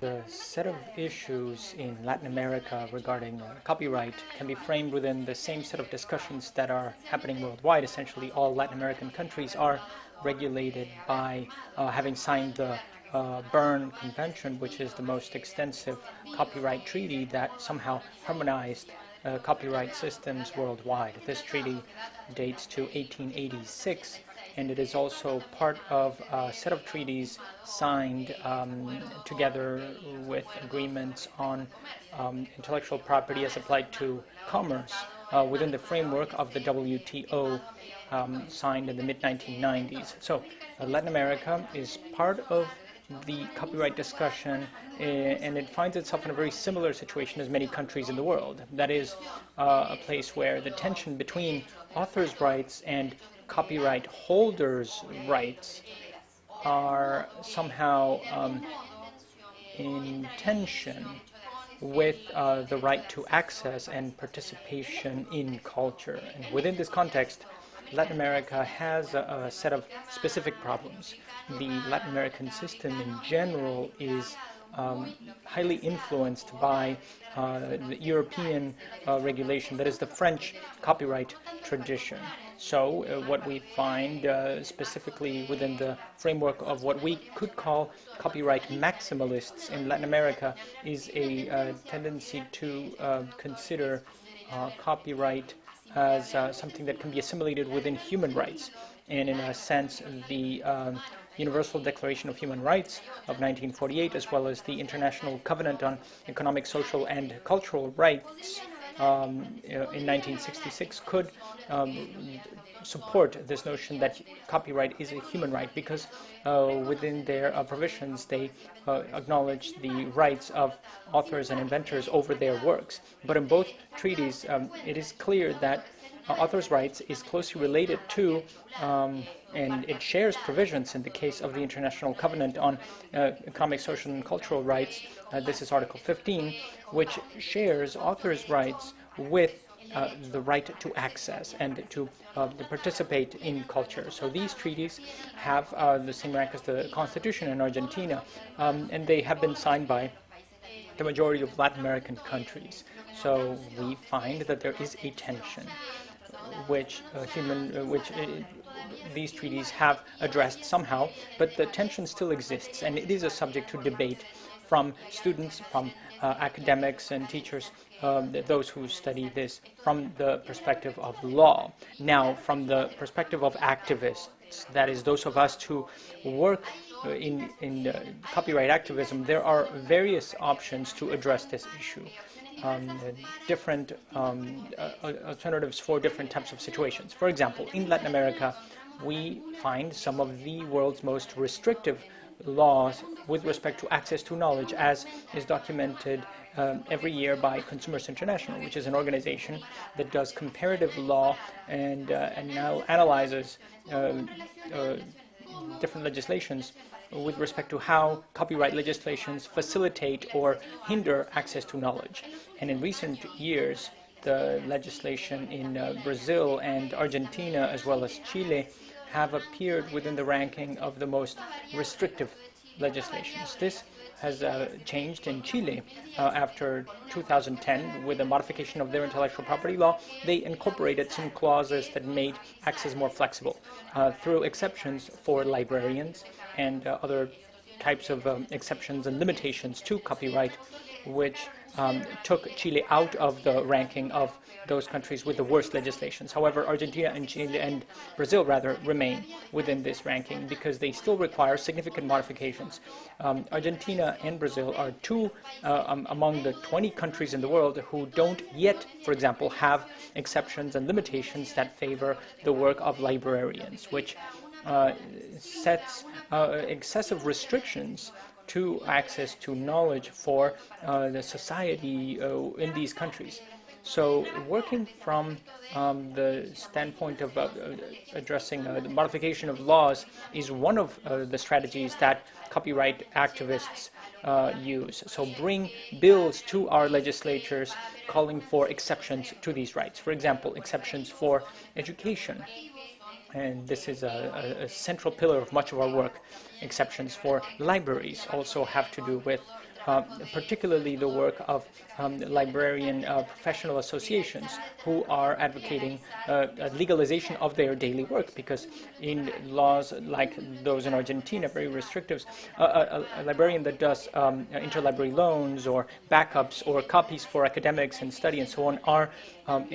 The set of issues in Latin America regarding uh, copyright can be framed within the same set of discussions that are happening worldwide. Essentially, all Latin American countries are regulated by uh, having signed the uh, Berne Convention, which is the most extensive copyright treaty that somehow harmonized uh, copyright systems worldwide. This treaty dates to 1886 and it is also part of a set of treaties signed um, together with agreements on um, intellectual property as applied to commerce uh, within the framework of the WTO um, signed in the mid-1990s. So uh, Latin America is part of the copyright discussion uh, and it finds itself in a very similar situation as many countries in the world. That is uh, a place where the tension between authors' rights and copyright holders' rights are somehow um, in tension with uh, the right to access and participation in culture. And within this context, Latin America has a, a, set of specific problems. The Latin American system in general is um, highly influenced by uh, the European uh, regulation, that is the French copyright tradition. So uh, what we find uh, specifically within the framework of what we could call copyright maximalists in Latin America is a uh, tendency to uh, consider copyright as something that can be assimilated within human rights. And in a sense, the um, Universal Declaration of Human Rights of 1948, as well as the International Covenant on Economic, Social, and Cultural Rights um, in 1966 could um, support this notion that copyright is a human right because uh, within their uh, provisions they uh, acknowledge the rights of authors and inventors over their works. But in both treaties, um, it is clear that uh, authors' rights is closely related to um, and it shares provisions in the case of the International Covenant on uh, Economic, Social, and Cultural Rights. Uh, this is Article 15, which shares authors' rights with uh, the right to access and to, uh, participate in culture. So these treaties have uh, the same rank as the Constitution in Argentina, um, and they have been signed by the majority of Latin American countries. So we find that there is a tension, which uh, human, uh, which uh, these treaties have addressed somehow, but the tension still exists, and it is a subject to debate from students, from academics and teachers, um, those who study this from the perspective of law. Now, from the perspective of activists, that is, those of us who work in, in uh, copyright activism, there are various options to address this issue. Um, different um, uh, alternatives for different types of situations. For example, in Latin America, we find some of the world's most restrictive laws with respect to access to knowledge as is documented um, every year by Consumers International, which is an organization that does comparative law and, uh, and now analyzes uh, uh, different legislations with respect to how copyright legislations facilitate or hinder access to knowledge. And in recent years, the legislation in uh, Brazil and Argentina, as well as Chile, have appeared within the ranking of the most restrictive legislations. This has uh, changed in Chile uh, after 2010 with the modification of their intellectual property law. They incorporated some clauses that made access more flexible uh, through exceptions for librarians and uh, other types of um, exceptions and limitations to copyright, which um, took Chile out of the ranking of those countries with the worst legislations. However, Argentina and Chile and Brazil rather remain within this ranking because they still require significant modifications. Um, Argentina and Brazil are two uh, um, among the 20 countries in the world who don't yet, for example, have exceptions and limitations that favor the work of librarians, which sets uh, excessive restrictions to access to knowledge for uh, the society uh, in these countries. So working from um, the standpoint of uh, addressing uh, the modification of laws is one of uh, the strategies that copyright activists uh, use. So bring bills to our legislatures calling for exceptions to these rights. For example, exceptions for education, and this is a, a, central pillar of much of our work. Exceptions for libraries also have to do with uh, particularly the work of um, librarian uh, professional associations who are advocating uh, legalization of their daily work because in laws like those in Argentina, very restrictive, a, a, librarian that does um, interlibrary loans or backups or copies for academics and study and so on are um,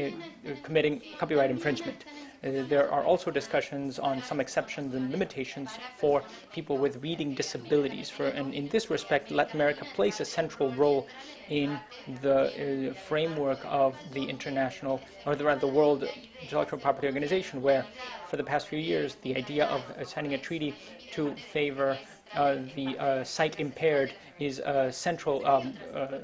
committing copyright infringement. Uh, there are also discussions on some exceptions and limitations for people with reading disabilities. For, and in this respect, Latin America plays a central role in the uh, framework of the international, or the, the World Intellectual Property Organization, where for the past few years, the idea of signing a treaty to favor uh, the uh, sight impaired is a central um, uh,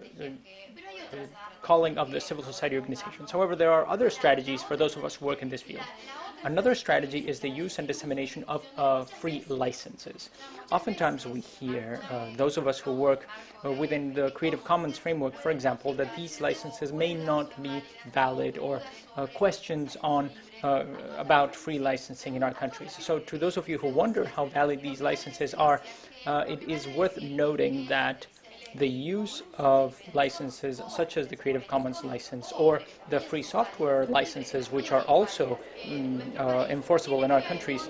calling of the civil society organizations. However, there are other strategies for those of us who work in this field. Another strategy is the use and dissemination of uh, free licenses. Oftentimes we hear, uh, those of us who work uh, within the Creative Commons framework, for example, that these licenses may not be valid or uh, questions on uh, about free licensing in our countries. So to those of you who wonder how valid these licenses are, uh, it is worth noting that the use of licenses such as the Creative Commons license or the free software licenses, which are also mm, uh, enforceable in our countries,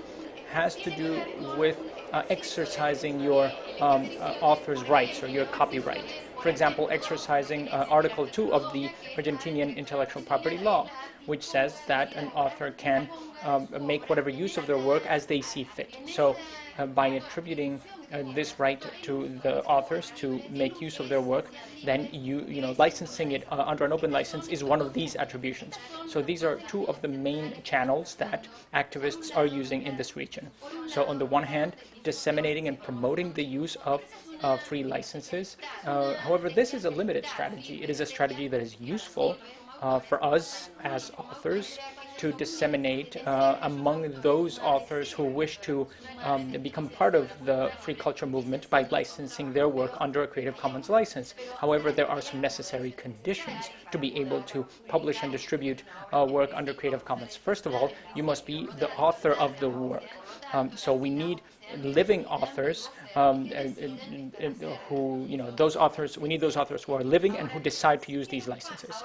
has to do with uh, exercising your um, uh, author's rights or your copyright. For example, exercising uh, Article 2 of the Argentinian intellectual property law, which says that an author can um, make whatever use of their work as they see fit. So by attributing uh, this right to the authors to make use of their work, then you you know licensing it uh, under an open license is one of these attributions. So these are two of the main channels that activists are using in this region. So on the one hand, disseminating and promoting the use of uh, free licenses. Uh, however, this is a limited strategy. It is a strategy that is useful uh, for us as authors to disseminate uh, among those authors who wish to um, become part of the free culture movement by licensing their work under a Creative Commons license. However, there are some necessary conditions to be able to publish and distribute uh, work under Creative Commons. First of all, you must be the author of the work. Um, so we need living authors um, and, and, and who, you know, those authors, we need those authors who are living and who decide to use these licenses.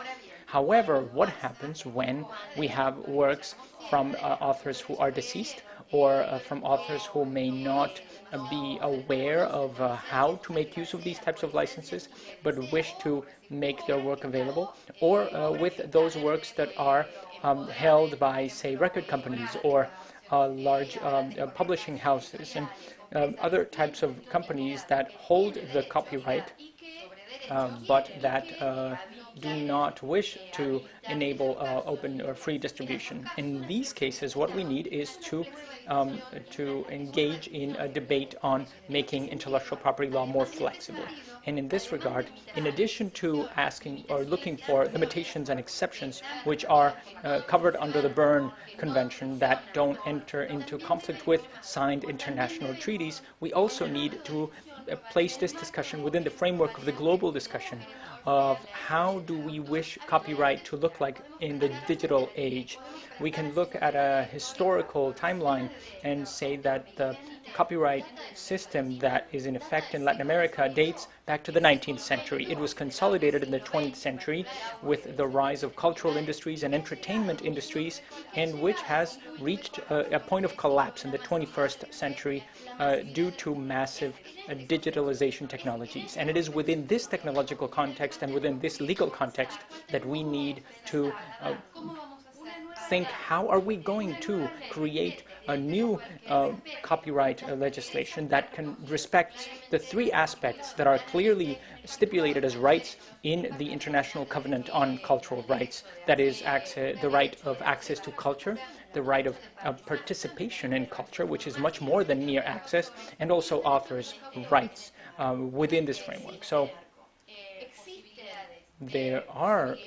However, what happens when we have works from uh, authors who are deceased or uh, from authors who may not uh, be aware of uh, how to make use of these types of licenses but wish to make their work available? Or uh, with those works that are um, held by say record companies or uh, large um, publishing houses and um, other types of companies that hold the copyright um, but that do not wish to enable uh, open or free distribution. In these cases, what we need is to um, to engage in a debate on making intellectual property law more flexible. And in this regard, in addition to asking or looking for limitations and exceptions which are uh, covered under the Berne Convention that don't enter into conflict with signed international treaties, we also need to place this discussion within the framework of the global discussion of how do we wish copyright to look like in the digital age. We can look at a historical timeline and say that the copyright system that is in effect in Latin America dates back to the 19th century. It was consolidated in the 20th century with the rise of cultural industries and entertainment industries, and which has reached a, a point of collapse in the 21st century uh, due to massive uh, digitalization technologies. And it is within this technological context and within this legal context that we need to uh, think how are we going to create a new uh, copyright uh, legislation that can respect the three aspects that are clearly stipulated as rights in the International Covenant on Cultural Rights. That is the right of access to culture, the right of, of participation in culture, which is much more than mere access, and also authors' rights um, within this framework. So there are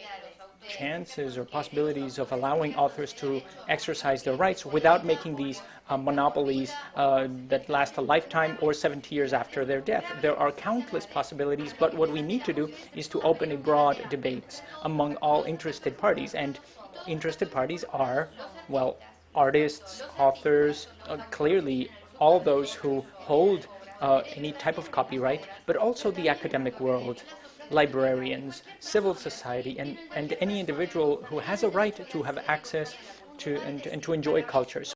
chances or possibilities of allowing authors to exercise their rights without making these uh, monopolies uh, that last a lifetime or 70 years after their death. There are countless possibilities, but what we need to do is to open a broad debate among all interested parties. And interested parties are, well, artists, authors, uh, clearly all those who hold uh, any type of copyright, but also the academic world, librarians, civil society, and, and any individual who has a right to have access to and, and to enjoy culture.